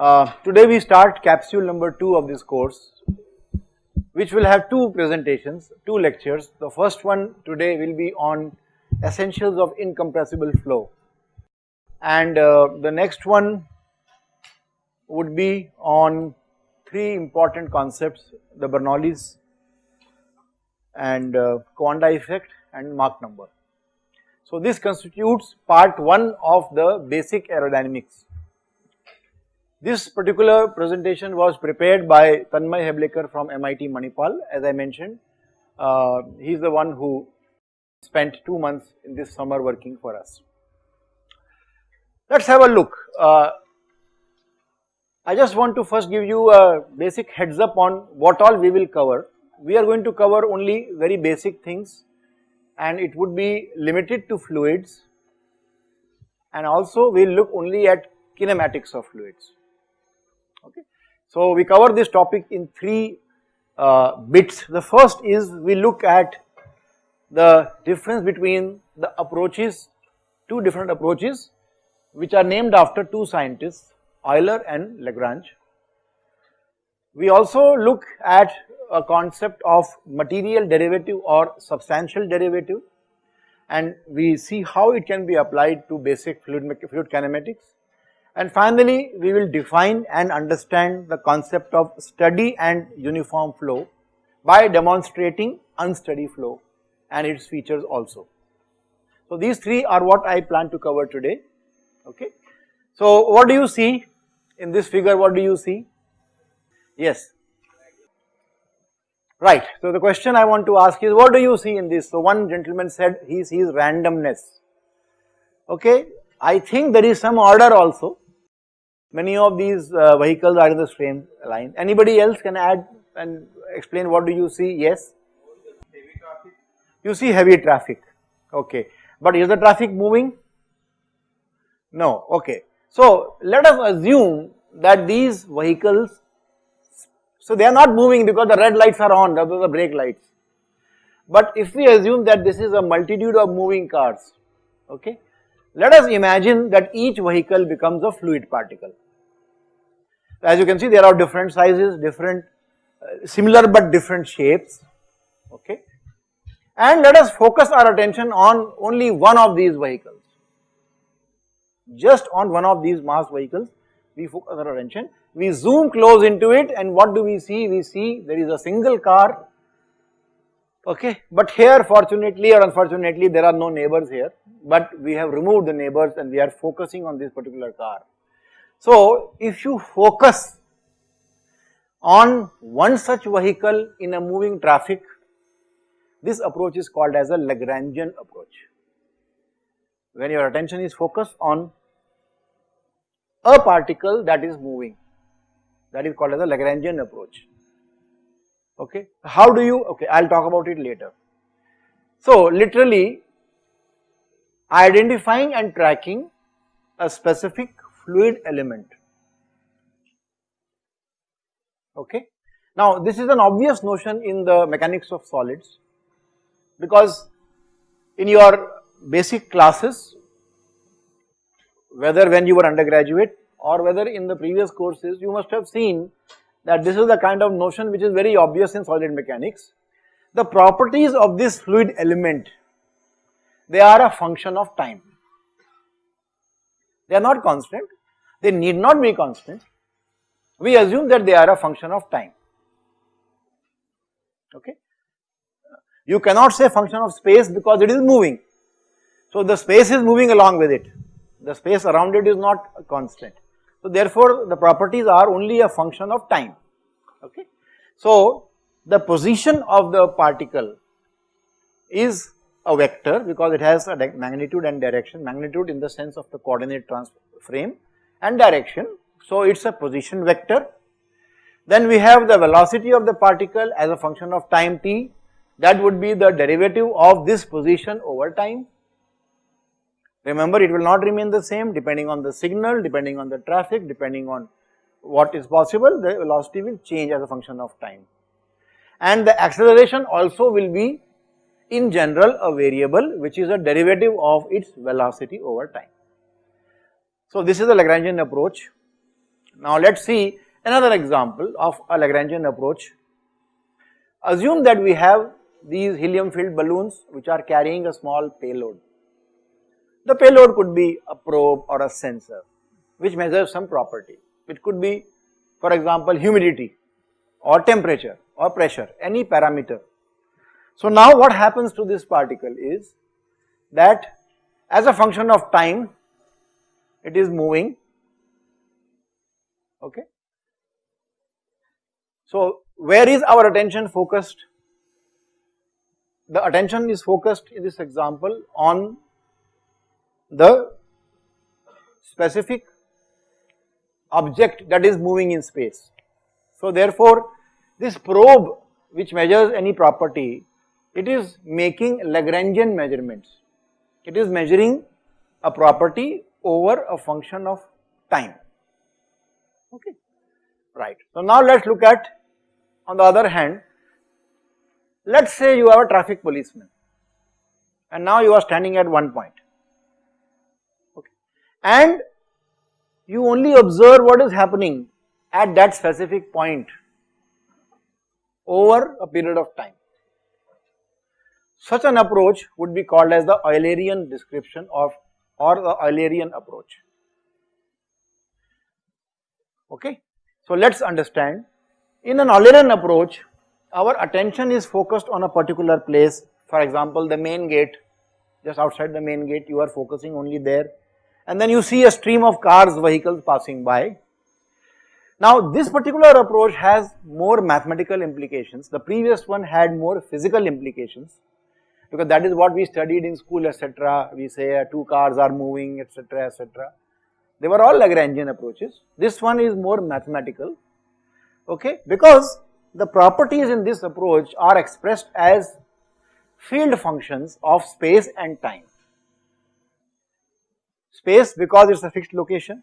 Uh, today we start capsule number 2 of this course which will have two presentations, two lectures. The first one today will be on essentials of incompressible flow and uh, the next one would be on three important concepts the Bernoulli's and uh, Coanda effect and Mach number. So this constitutes part 1 of the basic aerodynamics. This particular presentation was prepared by Tanmay Heblekar from MIT Manipal as I mentioned. Uh, he is the one who spent 2 months in this summer working for us. Let us have a look. Uh, I just want to first give you a basic heads up on what all we will cover. We are going to cover only very basic things and it would be limited to fluids and also we will look only at kinematics of fluids. So we cover this topic in three uh, bits. The first is we look at the difference between the approaches, two different approaches which are named after two scientists Euler and Lagrange. We also look at a concept of material derivative or substantial derivative and we see how it can be applied to basic fluid, fluid kinematics. And finally, we will define and understand the concept of steady and uniform flow by demonstrating unsteady flow and its features also. So these three are what I plan to cover today, okay. So what do you see in this figure, what do you see? Yes. Right. So the question I want to ask is what do you see in this? So one gentleman said he sees randomness. Okay. I think there is some order also. Many of these uh, vehicles are in the same line. Anybody else can add and explain what do you see? Yes. You see heavy traffic. Okay. But is the traffic moving? No. Okay. So let us assume that these vehicles so they are not moving because the red lights are on, those are the brake lights. But if we assume that this is a multitude of moving cars, okay, let us imagine that each vehicle becomes a fluid particle. As you can see there are different sizes, different uh, similar but different shapes, okay. And let us focus our attention on only one of these vehicles, just on one of these mass vehicles we focus our attention we zoom close into it and what do we see? We see there is a single car, okay, but here fortunately or unfortunately there are no neighbors here, but we have removed the neighbors and we are focusing on this particular car. So if you focus on one such vehicle in a moving traffic, this approach is called as a Lagrangian approach. When your attention is focused on a particle that is moving that is called as a Lagrangian approach. Okay, how do you, okay, I will talk about it later. So literally identifying and tracking a specific fluid element. Okay. Now this is an obvious notion in the mechanics of solids because in your basic classes whether when you were undergraduate or whether in the previous courses you must have seen that this is the kind of notion which is very obvious in solid mechanics. The properties of this fluid element, they are a function of time. They are not constant, they need not be constant. We assume that they are a function of time. Okay. You cannot say function of space because it is moving. So the space is moving along with it. The space around it is not constant. So therefore the properties are only a function of time, okay. So the position of the particle is a vector because it has a magnitude and direction, magnitude in the sense of the coordinate frame and direction. So it is a position vector. Then we have the velocity of the particle as a function of time t that would be the derivative of this position over time Remember it will not remain the same depending on the signal, depending on the traffic, depending on what is possible, the velocity will change as a function of time. And the acceleration also will be in general a variable which is a derivative of its velocity over time. So this is the Lagrangian approach. Now let us see another example of a Lagrangian approach. Assume that we have these helium filled balloons which are carrying a small payload. The payload could be a probe or a sensor which measures some property. It could be for example humidity or temperature or pressure, any parameter. So now what happens to this particle is that as a function of time it is moving okay. So where is our attention focused? The attention is focused in this example on the specific object that is moving in space. So therefore, this probe which measures any property, it is making Lagrangian measurements. It is measuring a property over a function of time, okay, right. So now let us look at on the other hand, let us say you have a traffic policeman and now you are standing at one point, and you only observe what is happening at that specific point over a period of time. Such an approach would be called as the Eulerian description of or the Eulerian approach. Okay. So let us understand in an Eulerian approach our attention is focused on a particular place for example the main gate just outside the main gate you are focusing only there and then you see a stream of cars vehicles passing by. Now this particular approach has more mathematical implications the previous one had more physical implications because that is what we studied in school etc. We say uh, two cars are moving etc. etc. They were all Lagrangian approaches. This one is more mathematical okay because the properties in this approach are expressed as field functions of space and time. Space because it is a fixed location,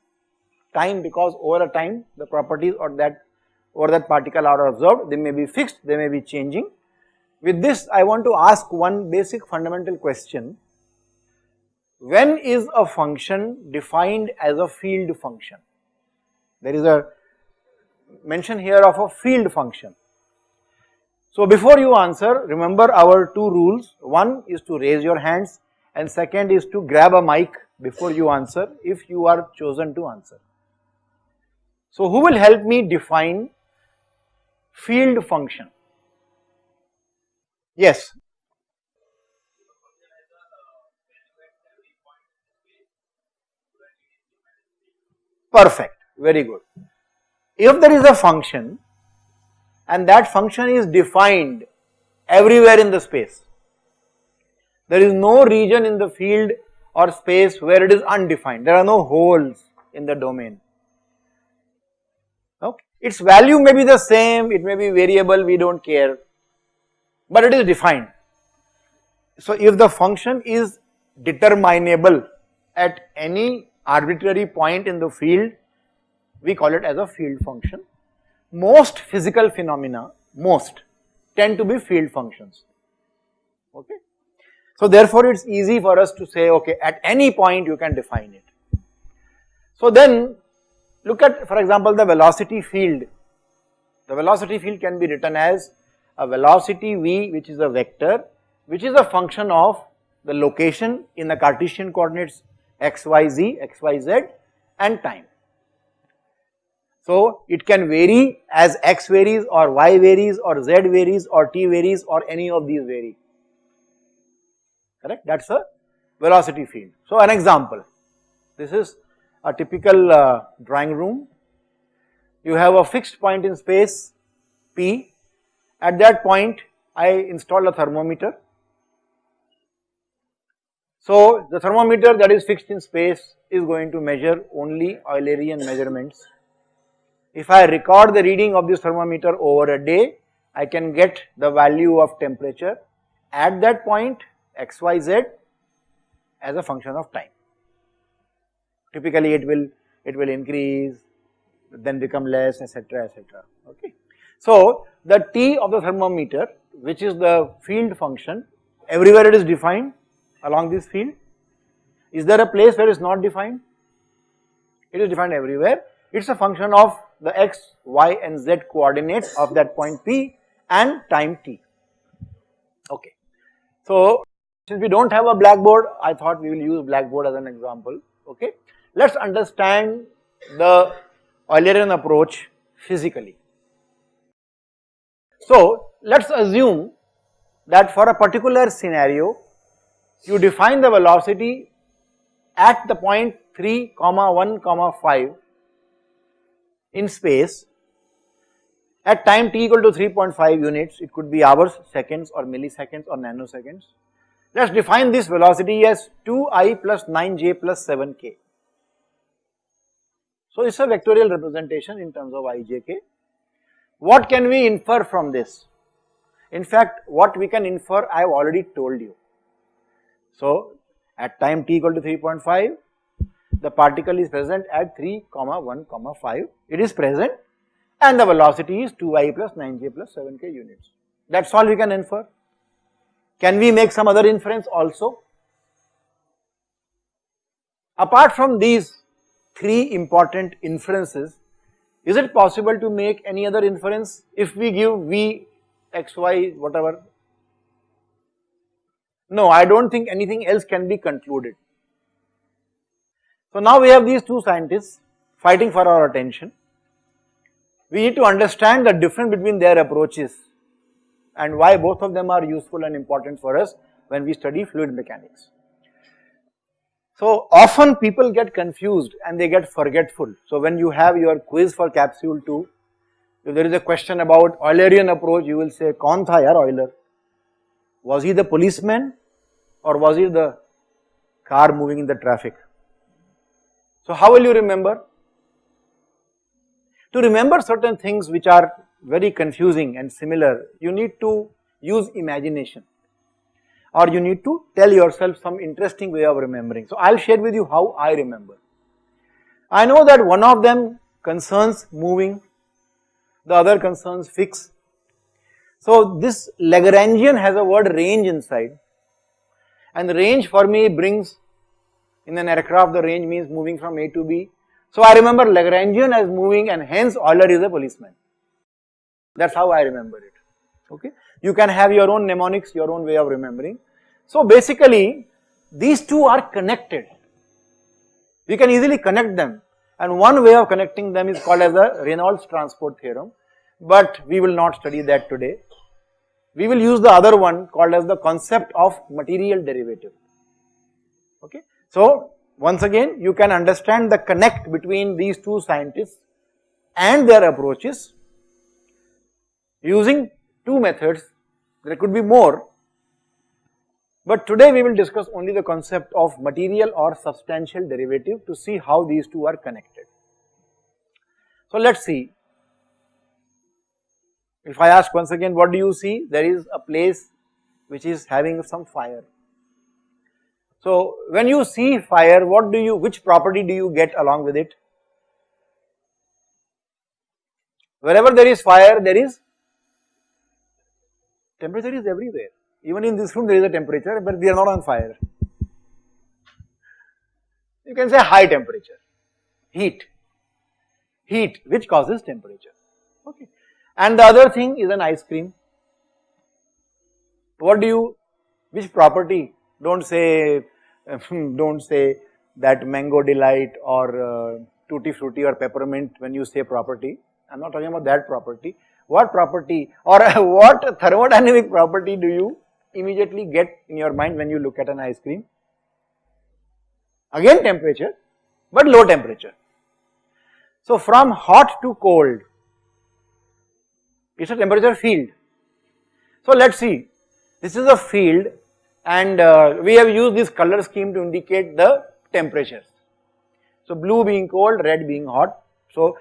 time because over a time the properties or that or that particle are observed, they may be fixed, they may be changing with this I want to ask one basic fundamental question. When is a function defined as a field function? There is a mention here of a field function. So before you answer remember our two rules one is to raise your hands and second is to grab a mic before you answer if you are chosen to answer. So who will help me define field function? Yes. Perfect, very good. If there is a function and that function is defined everywhere in the space, there is no region in the field or space where it is undefined, there are no holes in the domain. Okay. Its value may be the same, it may be variable, we do not care, but it is defined. So if the function is determinable at any arbitrary point in the field, we call it as a field function. Most physical phenomena, most tend to be field functions, okay. So therefore it is easy for us to say okay at any point you can define it. So then look at for example the velocity field, the velocity field can be written as a velocity v which is a vector which is a function of the location in the Cartesian coordinates x, y, z, x, y, z and time. So it can vary as x varies or y varies or z varies or t varies or any of these vary, correct that is a velocity field. So an example, this is a typical uh, drawing room, you have a fixed point in space p at that point I install a thermometer. So the thermometer that is fixed in space is going to measure only Eulerian measurements. If I record the reading of this thermometer over a day, I can get the value of temperature at that point xyz as a function of time. Typically it will it will increase then become less etc etc okay. So, the T of the thermometer which is the field function everywhere it is defined along this field. Is there a place where it is not defined? It is defined everywhere It is a function of the x, y and z coordinates of that point P and time t. Okay. So, since we do not have a blackboard, I thought we will use blackboard as an example. Okay. Let us understand the Eulerian approach physically. So, let us assume that for a particular scenario, you define the velocity at the point 3 comma 1 comma 5 in space at time t equal to 3.5 units, it could be hours, seconds or milliseconds or nanoseconds. Let us define this velocity as 2i plus 9j plus 7k. So, it is a vectorial representation in terms of ijk. What can we infer from this? In fact, what we can infer I have already told you. So, at time t equal to 3.5, the particle is present at 3 comma 1 comma 5, it is present and the velocity is 2i plus 9j plus 7k units. That is all we can infer. Can we make some other inference also? Apart from these three important inferences, is it possible to make any other inference if we give v, x, y, whatever? No, I do not think anything else can be concluded. So now we have these two scientists fighting for our attention. We need to understand the difference between their approaches and why both of them are useful and important for us when we study fluid mechanics. So often people get confused and they get forgetful. So when you have your quiz for capsule 2, if there is a question about Eulerian approach, you will say, Kaun tha yaar Euler? Was he the policeman or was he the car moving in the traffic? So how will you remember? To remember certain things which are very confusing and similar, you need to use imagination or you need to tell yourself some interesting way of remembering. So I will share with you how I remember. I know that one of them concerns moving, the other concerns fix. So this Lagrangian has a word range inside and range for me brings in an aircraft the range means moving from A to B. So I remember Lagrangian as moving and hence Euler is a policeman. That is how I remember it, okay. You can have your own mnemonics, your own way of remembering. So basically these two are connected. We can easily connect them and one way of connecting them is called as the Reynolds transport theorem, but we will not study that today. We will use the other one called as the concept of material derivative, okay. So, once again you can understand the connect between these two scientists and their approaches using two methods, there could be more, but today we will discuss only the concept of material or substantial derivative to see how these two are connected. So let us see, if I ask once again what do you see, there is a place which is having some fire so when you see fire, what do you, which property do you get along with it? Wherever there is fire, there is temperature is everywhere. Even in this room there is a temperature, but we are not on fire. You can say high temperature, heat, heat which causes temperature, okay. And the other thing is an ice cream. What do you, which property don't say, don't say that mango delight or uh, tutti frutti or peppermint when you say property. I am not talking about that property. What property or what thermodynamic property do you immediately get in your mind when you look at an ice cream? Again temperature, but low temperature. So from hot to cold, it's a temperature field. So let's see, this is a field and uh, we have used this color scheme to indicate the temperatures. So blue being cold, red being hot, so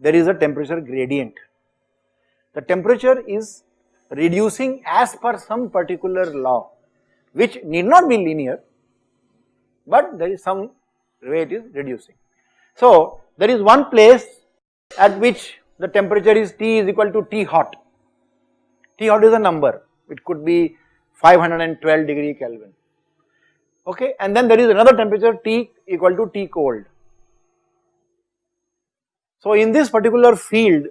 there is a temperature gradient. The temperature is reducing as per some particular law which need not be linear but there is some way it is reducing. So there is one place at which the temperature is T is equal to T hot. T hot is a number, it could be 512 degree Kelvin. Okay, and then there is another temperature T equal to T cold. So in this particular field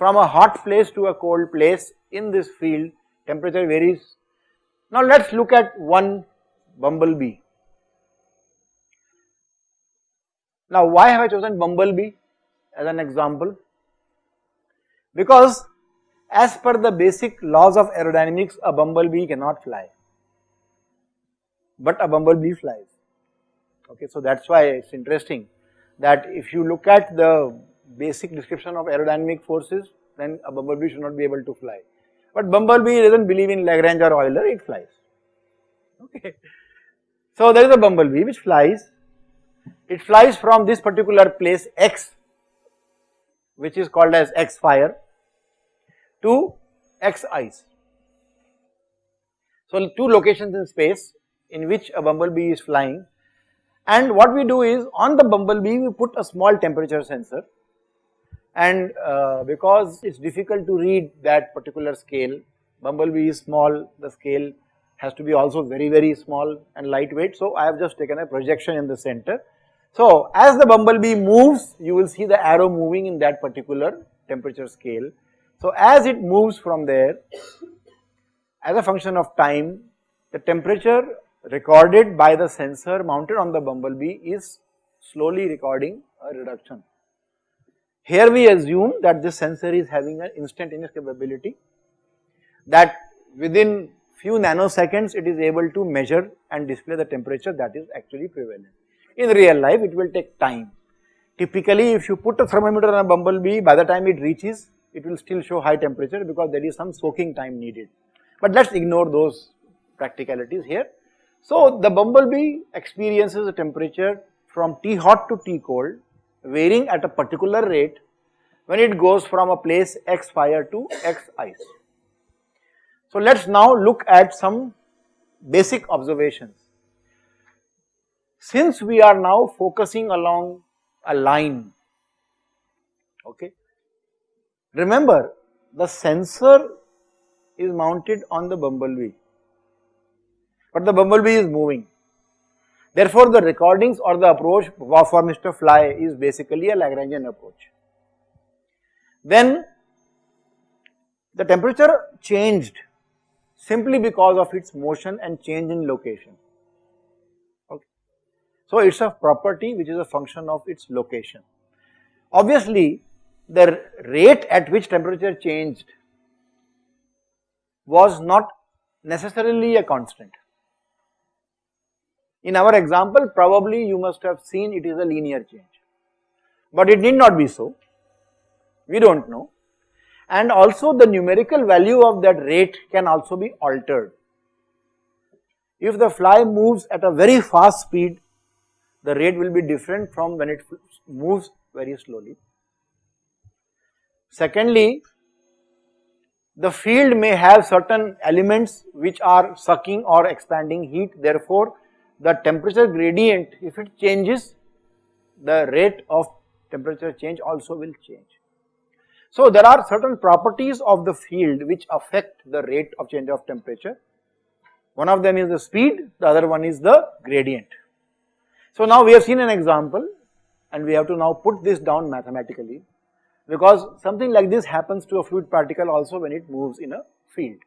from a hot place to a cold place in this field temperature varies. Now let us look at one bumblebee. Now why have I chosen bumblebee as an example? Because as per the basic laws of aerodynamics a bumblebee cannot fly but a bumblebee flies okay so that's why it's interesting that if you look at the basic description of aerodynamic forces then a bumblebee should not be able to fly. But bumblebee doesn't believe in Lagrange or Euler it flies. Okay. So there is a bumblebee which flies. It flies from this particular place x which is called as x fire to x ice. So two locations in space in which a bumblebee is flying. And what we do is on the bumblebee we put a small temperature sensor and uh, because it is difficult to read that particular scale, bumblebee is small, the scale has to be also very very small and lightweight. So I have just taken a projection in the center. So as the bumblebee moves you will see the arrow moving in that particular temperature scale so as it moves from there, as a function of time, the temperature recorded by the sensor mounted on the bumblebee is slowly recording a reduction. Here we assume that this sensor is having an instantaneous capability that within few nanoseconds it is able to measure and display the temperature that is actually prevalent. In real life it will take time. Typically if you put a thermometer on a bumblebee by the time it reaches it will still show high temperature because there is some soaking time needed. But let us ignore those practicalities here. So the bumblebee experiences a temperature from T hot to T cold varying at a particular rate when it goes from a place X fire to X ice. So let us now look at some basic observations. Since we are now focusing along a line, okay, Remember the sensor is mounted on the bumblebee but the bumblebee is moving. Therefore the recordings or the approach for Mr. Fly is basically a Lagrangian approach. Then the temperature changed simply because of its motion and change in location. Okay. So it is a property which is a function of its location. Obviously the rate at which temperature changed was not necessarily a constant. In our example probably you must have seen it is a linear change, but it need not be so, we do not know and also the numerical value of that rate can also be altered. If the fly moves at a very fast speed, the rate will be different from when it moves very slowly. Secondly, the field may have certain elements which are sucking or expanding heat therefore the temperature gradient if it changes the rate of temperature change also will change. So there are certain properties of the field which affect the rate of change of temperature. One of them is the speed, the other one is the gradient. So now we have seen an example and we have to now put this down mathematically because something like this happens to a fluid particle also when it moves in a field.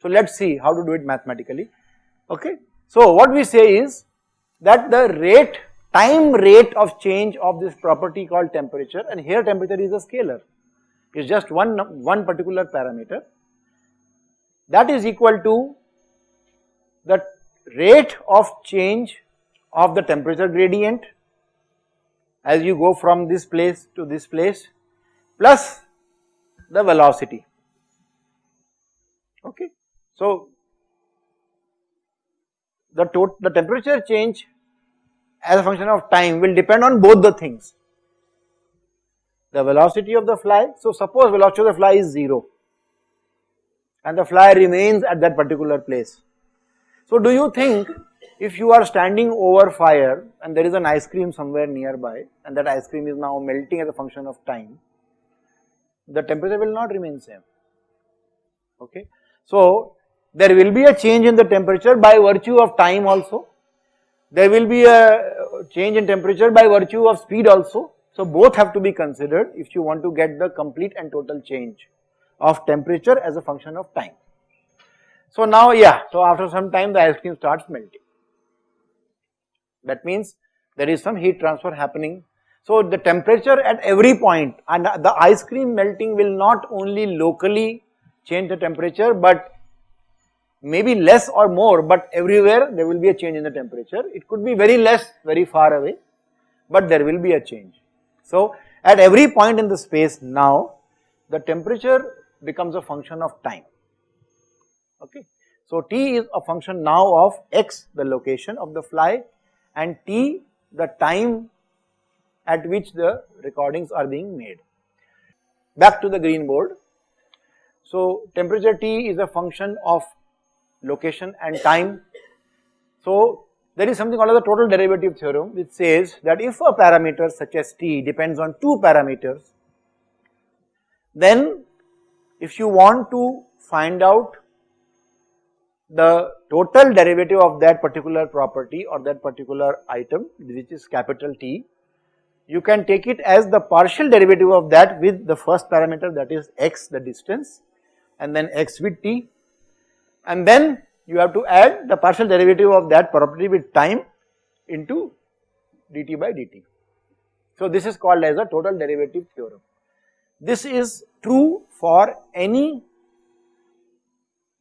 So let us see how to do it mathematically, okay. So what we say is that the rate, time rate of change of this property called temperature and here temperature is a scalar, is just one, one particular parameter. That is equal to the rate of change of the temperature gradient as you go from this place to this place plus the velocity. Okay. So the, the temperature change as a function of time will depend on both the things the velocity of the fly so suppose velocity of the fly is 0 and the fly remains at that particular place. So do you think if you are standing over fire and there is an ice cream somewhere nearby and that ice cream is now melting as a function of time, the temperature will not remain same, okay. So there will be a change in the temperature by virtue of time also, there will be a uh, change in temperature by virtue of speed also. So both have to be considered if you want to get the complete and total change of temperature as a function of time. So now yeah, so after some time the ice cream starts melting. That means there is some heat transfer happening. So the temperature at every point and the ice cream melting will not only locally change the temperature but maybe less or more but everywhere there will be a change in the temperature. It could be very less very far away but there will be a change. So at every point in the space now the temperature becomes a function of time okay. So t is a function now of x the location of the fly and t the time at which the recordings are being made. Back to the green board. So temperature T is a function of location and time. So there is something called the total derivative theorem which says that if a parameter such as T depends on two parameters, then if you want to find out the total derivative of that particular property or that particular item which is capital T, you can take it as the partial derivative of that with the first parameter that is x the distance and then x with t and then you have to add the partial derivative of that property with time into dt by dt. So this is called as a total derivative theorem. This is true for any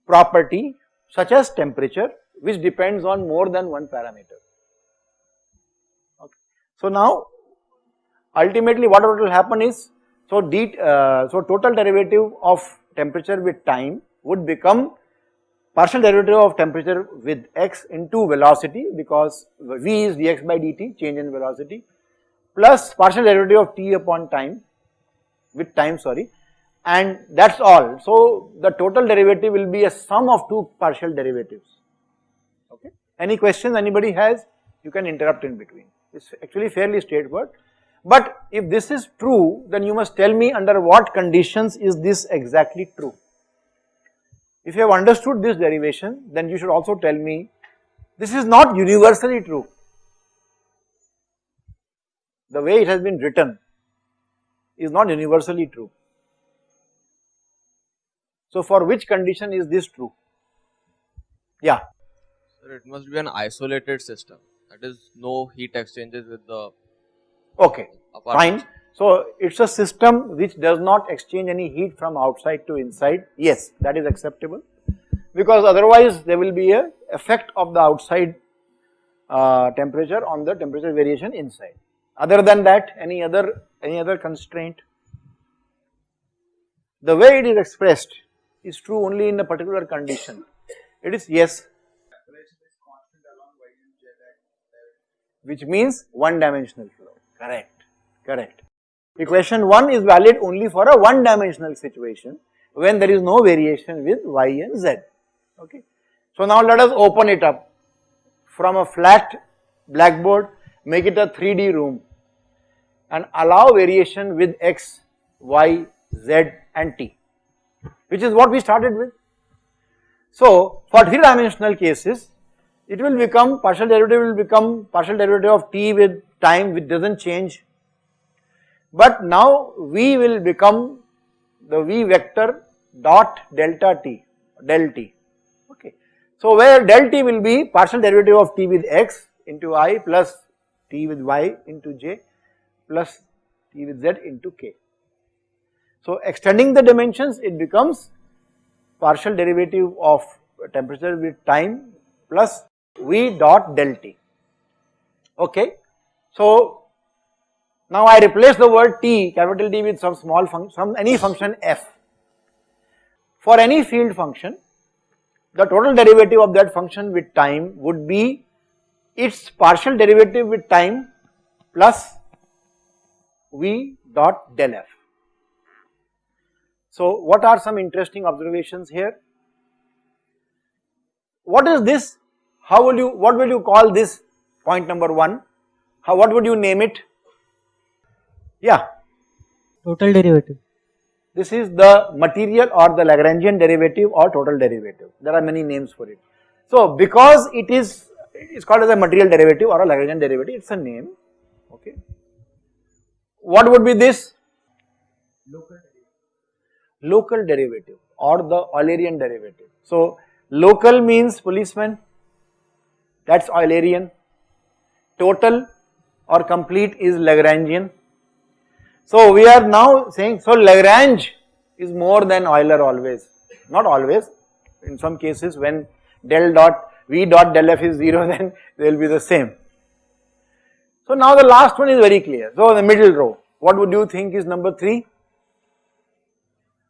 property such as temperature which depends on more than one parameter. Okay. So now ultimately what will happen is so d uh, so total derivative of temperature with time would become partial derivative of temperature with x into velocity because v is dx by dt change in velocity plus partial derivative of t upon time with time sorry and that is all. So the total derivative will be a sum of two partial derivatives okay. Any questions anybody has you can interrupt in between it is actually fairly straightforward but if this is true then you must tell me under what conditions is this exactly true. If you have understood this derivation then you should also tell me this is not universally true. The way it has been written is not universally true. So for which condition is this true? Yeah. Sir, it must be an isolated system. That is no heat exchanges with the. Okay, fine. So it's a system which does not exchange any heat from outside to inside. Yes, that is acceptable because otherwise there will be a effect of the outside uh, temperature on the temperature variation inside. Other than that, any other any other constraint? The way it is expressed is true only in a particular condition. It is yes, which means one dimensional flow, correct, correct. Equation 1 is valid only for a one dimensional situation when there is no variation with y and z, okay. So now let us open it up from a flat blackboard, make it a 3D room and allow variation with x, y, z and t which is what we started with. So for three dimensional cases it will become partial derivative will become partial derivative of t with time which does not change but now v will become the v vector dot delta t del t okay. So where del t will be partial derivative of t with x into i plus t with y into j plus t with z into k. So extending the dimensions it becomes partial derivative of temperature with time plus V dot del T okay. So now I replace the word T capital T with some small function some any function f. For any field function the total derivative of that function with time would be its partial derivative with time plus V dot del f. So what are some interesting observations here? What is this? How will you, what will you call this point number 1? How, what would you name it? Yeah. Total derivative. This is the material or the Lagrangian derivative or total derivative. There are many names for it. So because it is, it's called as a material derivative or a Lagrangian derivative, it's a name, okay. what would be this? Local derivative or the Eulerian derivative. So local means policeman, that is Eulerian, total or complete is Lagrangian. So we are now saying, so Lagrange is more than Euler always, not always, in some cases when del dot v dot del f is 0 then they will be the same. So now the last one is very clear. So the middle row, what would you think is number 3?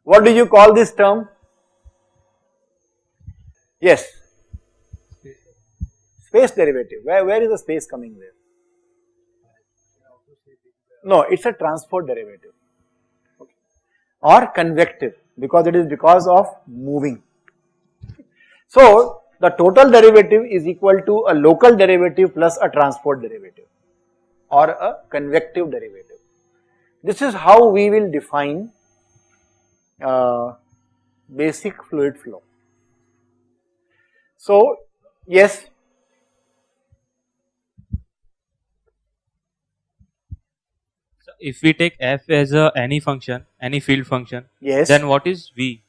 What do you call this term? Yes. Space derivative. Where, where is the space coming there? No, it is a transport derivative okay. or convective because it is because of moving. So the total derivative is equal to a local derivative plus a transport derivative or a convective derivative. This is how we will define uh, basic fluid flow. So, yes. If we take f as a any function, any field function, yes. then what is v?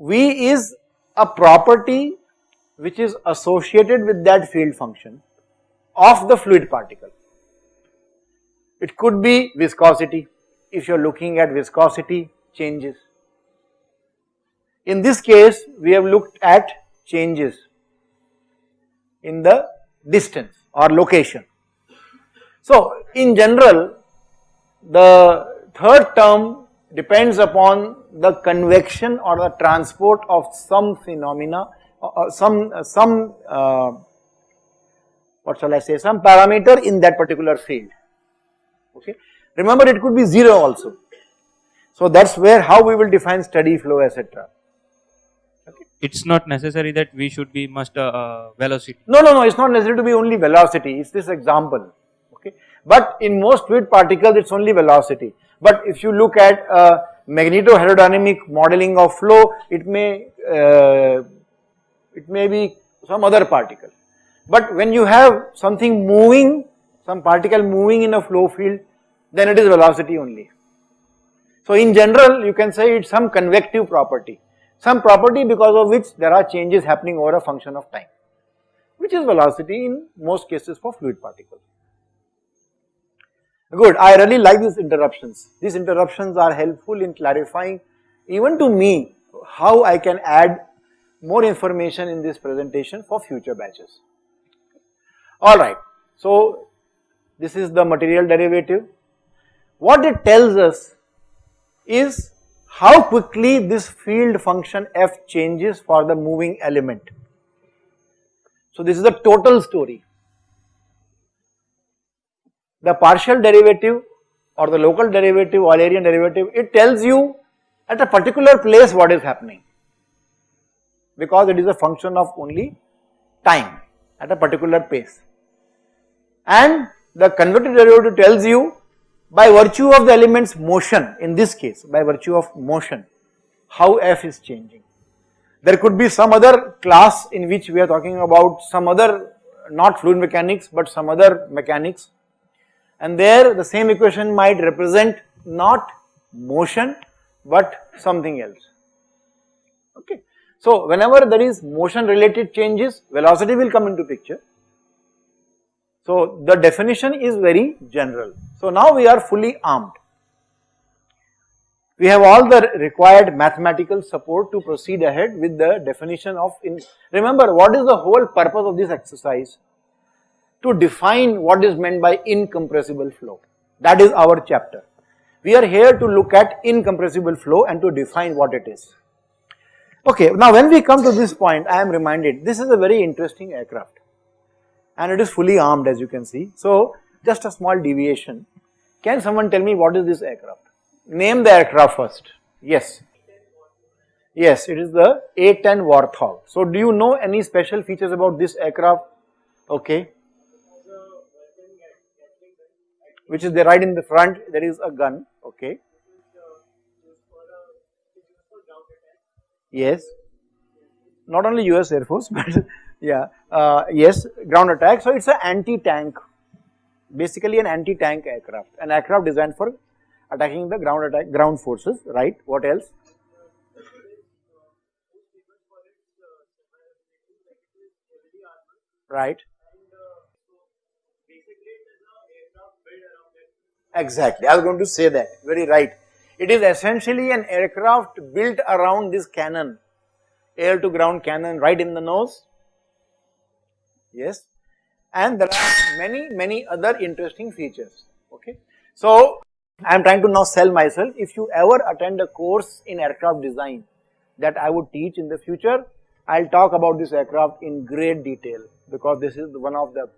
V is a property which is associated with that field function of the fluid particle. It could be viscosity if you are looking at viscosity changes. In this case we have looked at changes in the distance or location. So in general the third term depends upon the convection or the transport of some phenomena or uh, uh, some uh, some uh, what shall I say some parameter in that particular field okay. Remember it could be 0 also. So that is where how we will define steady flow etc. Okay. It is not necessary that we should be must uh, uh, velocity. No, no, no, it is not necessary to be only velocity, it is this example. But in most fluid particles it is only velocity. But if you look at uh, magnetohydrodynamic modeling of flow, it may, uh, it may be some other particle. But when you have something moving, some particle moving in a flow field, then it is velocity only. So in general, you can say it's some convective property, some property because of which there are changes happening over a function of time, which is velocity in most cases for fluid particles. Good, I really like these interruptions. These interruptions are helpful in clarifying even to me how I can add more information in this presentation for future batches. Alright, so this is the material derivative. What it tells us is how quickly this field function f changes for the moving element. So this is the total story the partial derivative or the local derivative or Eulerian derivative, it tells you at a particular place what is happening because it is a function of only time at a particular pace. And the convective derivative tells you by virtue of the element's motion in this case by virtue of motion how f is changing. There could be some other class in which we are talking about some other not fluid mechanics but some other mechanics and there the same equation might represent not motion but something else okay. So whenever there is motion related changes velocity will come into picture. So the definition is very general. So now we are fully armed. We have all the required mathematical support to proceed ahead with the definition of in remember what is the whole purpose of this exercise to define what is meant by incompressible flow. That is our chapter. We are here to look at incompressible flow and to define what it is. Okay, now when we come to this point, I am reminded this is a very interesting aircraft and it is fully armed as you can see. So, just a small deviation. Can someone tell me what is this aircraft? Name the aircraft first. Yes. Yes, it is the A-10 Warthog. So, do you know any special features about this aircraft? Okay which is there right in the front there is a gun okay yes not only US Air Force but yeah uh, yes ground attack so it's an anti tank basically an anti-tank aircraft, an aircraft designed for attacking the ground attack, ground forces, right? What else? Right. Exactly, I was going to say that, very right. It is essentially an aircraft built around this cannon, air to ground cannon right in the nose, yes, and there are many, many other interesting features, okay. So, I am trying to now sell myself, if you ever attend a course in aircraft design that I would teach in the future, I will talk about this aircraft in great detail because this is one of the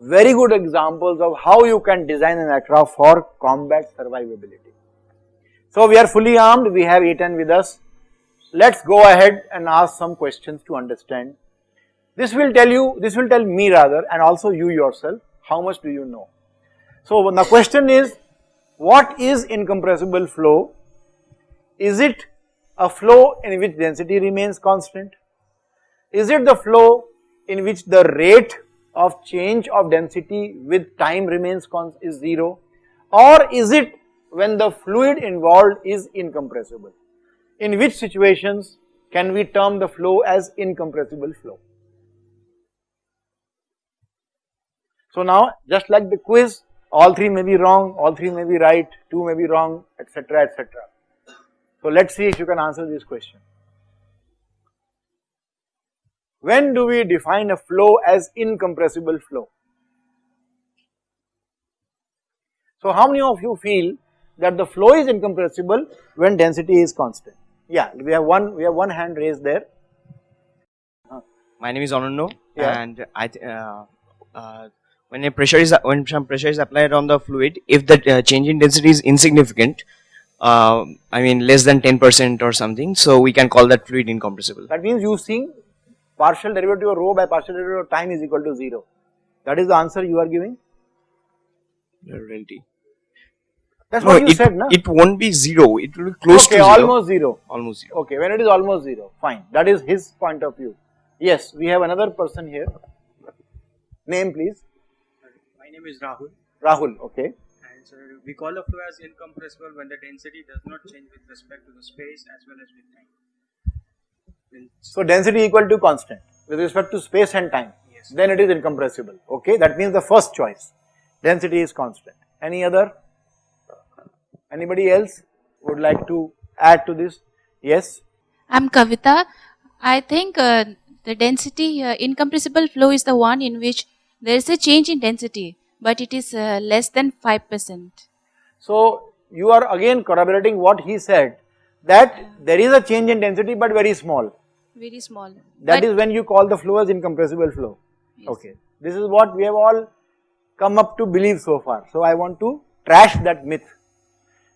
very good examples of how you can design an aircraft for combat survivability. So we are fully armed, we have A10 with us. Let's go ahead and ask some questions to understand. This will tell you, this will tell me rather and also you yourself, how much do you know. So the question is, what is incompressible flow? Is it a flow in which density remains constant? Is it the flow in which the rate of change of density with time remains is 0 or is it when the fluid involved is incompressible. In which situations can we term the flow as incompressible flow? So now just like the quiz all three may be wrong, all three may be right, two may be wrong etc etc. So let us see if you can answer this question. When do we define a flow as incompressible flow? So how many of you feel that the flow is incompressible when density is constant? Yeah, we have one, we have one hand raised there. My name is Anando Yeah. and I, uh, uh, when a pressure is, when some pressure is applied on the fluid, if the uh, change in density is insignificant, uh, I mean less than 10% or something, so we can call that fluid incompressible. That means you think partial derivative of rho by partial derivative of time is equal to 0. That is the answer you are giving? Reality. That is No, what you it, said, na? it won't be zero, it will be close okay, to zero. almost 0. Almost zero. Okay, when it is almost 0, fine. That is his point of view. Yes, we have another person here. Name please. My name is Rahul Rahul, okay. and so we call a flow as incompressible when the density does not change with respect to the space as well as with time. When- So density equal to constant with respect to space and time. Yes. Then it is incompressible. Okay, that means the first choice. Density is constant. Any other? Anybody else would like to add to this? Yes. I'm Kavita. I think uh, the density, uh, incompressible flow is the one in which there is a change in density, but it is uh, less than 5%. So you are again corroborating what he said that there is a change in density but very small. Very small. That But- is when you call the flow as incompressible flow. Yes. Okay. This is what we have all come up to believe so far. So I want to trash that myth.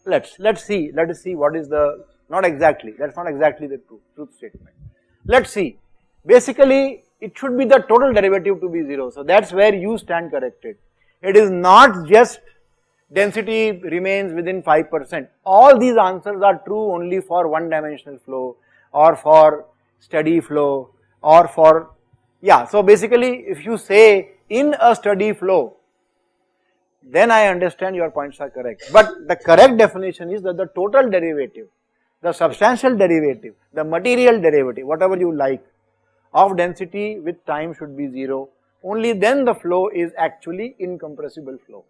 Let's let's see. Let us see what is the not exactly. That's not exactly the truth, truth statement. Let's see. Basically, it should be the total derivative to be zero. So that's where you stand corrected. It is not just density remains within 5%. All these answers are true only for one dimensional flow or for steady flow or for, yeah. So basically if you say in a steady flow, then I understand your points are correct. But the correct definition is that the total derivative, the substantial derivative, the material derivative, whatever you like, of density with time should be 0. Only then the flow is actually incompressible flow.